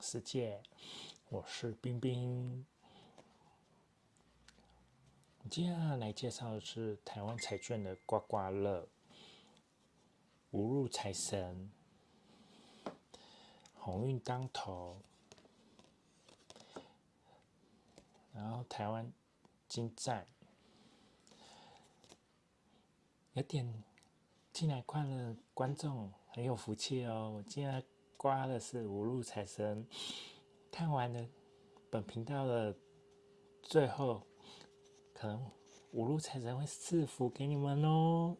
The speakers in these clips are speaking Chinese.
世界，我是冰冰。接下来介绍的是台湾彩券的刮刮乐，五路财神，鸿运当头，然后台湾金赞，有点进来看的观众很有福气哦！我今天刮的是五路财神，看完了本频道的最后。可能五路财神会赐福给你们哦。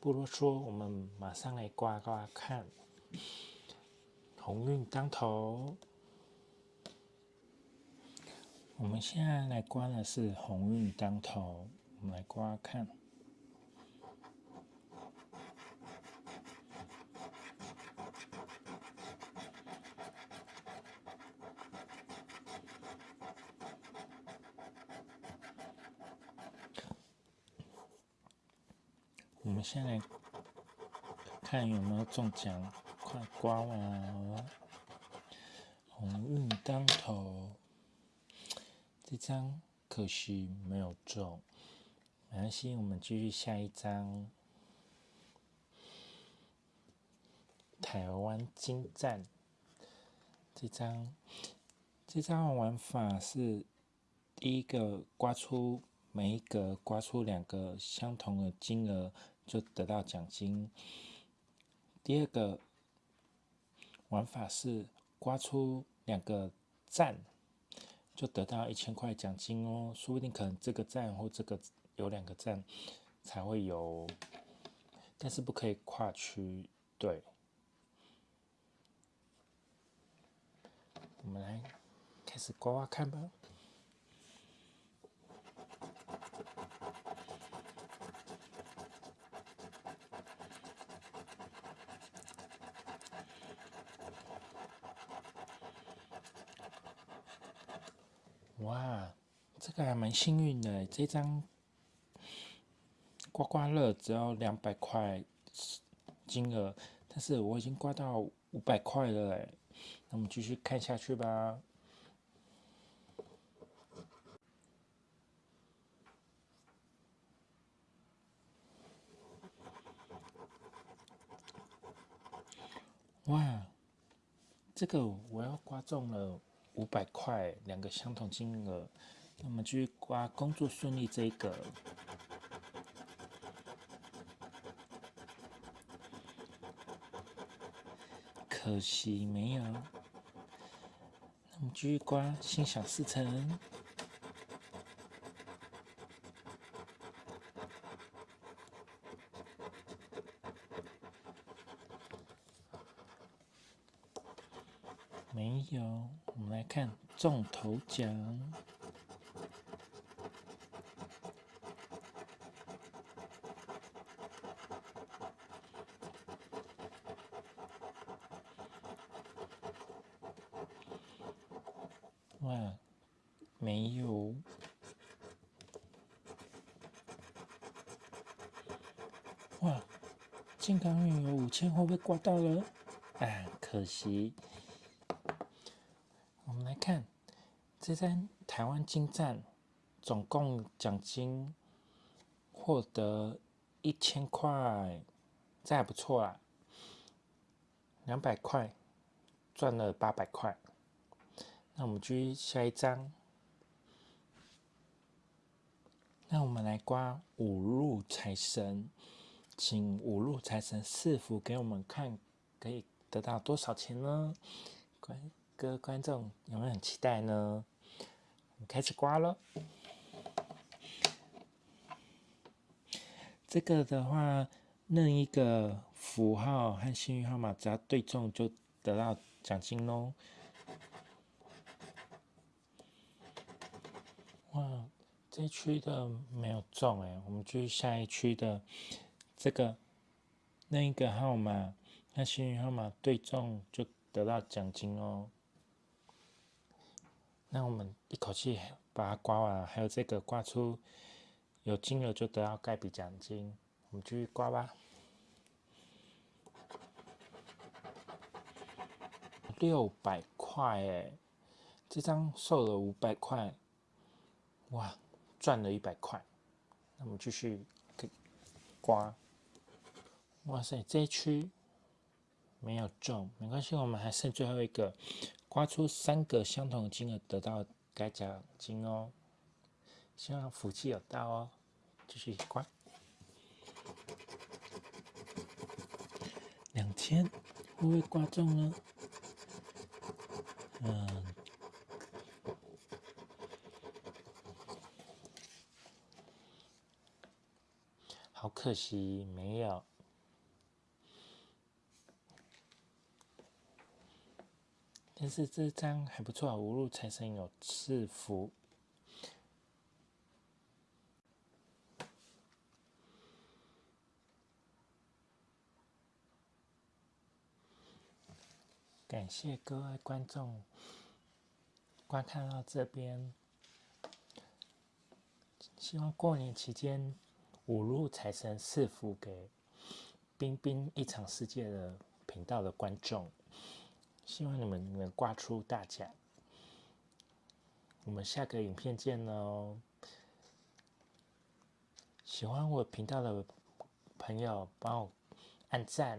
不多说，我们马上来刮刮看。鸿运当头，我们现在来刮的是鸿运当头，我们来刮看。我们先来看有没有中奖，快刮完了，鸿运当头，这张可惜没有中，没关系，我们继续下一张，台湾金站，这张，这张玩法是第一个刮出每一格刮出两个相同的金额。就得到奖金。第二个玩法是刮出两个赞，就得到一千块奖金哦。说不定可能这个赞或这个有两个赞才会有，但是不可以跨区。对，我们来开始刮刮看吧。哇，这个还蛮幸运的，这张刮刮乐只要两百块金额，但是我已经刮到五百块了哎，那我们继续看下去吧。哇，这个我要刮中了。五百块，两个相同金额，那么继续刮工作顺利这一个，可惜没有。那么继续刮心想事成，没有。我们来看中头奖，哇，没有，哇，健康运有五千，会不会刮到了？啊，可惜。我们来看，这张台湾金站总共奖金获得一千块，这还不错啊。两百块赚了八百块，那我们继续下一张。那我们来刮五路财神，请五路财神赐福给我们看，可以得到多少钱呢？乖。各位观众有没有很期待呢？我们开始刮了。这个的话，任一个符号和幸运号码只要对中，就得到奖金喽。哇，这区的没有中哎，我们继续下一区的这个任一个号码和幸运号码对中，就得到奖金哦。那我们一口气把它刮完，还有这个刮出有金额就得到盖笔奖金。我们继续刮吧。六百块哎，这张瘦了五百块，哇，赚了一百块。那我们继续刮，哇塞，这一区没有中，没关系，我们还剩最后一个，刮出三个相同金额得到该奖金哦。希望福气有到哦，继续刮。两千会不会刮中呢？嗯，好可惜没有。但是这张还不错，无路财神有赐福。感谢各位观众观看到这边，希望过年期间五路财神赐福给冰冰一场世界的频道的观众，希望你们能挂出大奖。我们下个影片见喽！喜欢我频道的朋友，帮我按赞。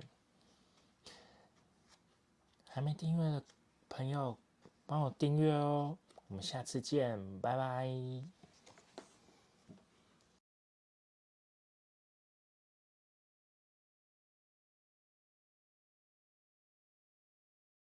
还没订阅的朋友，帮我订阅哦！我们下次见，拜拜。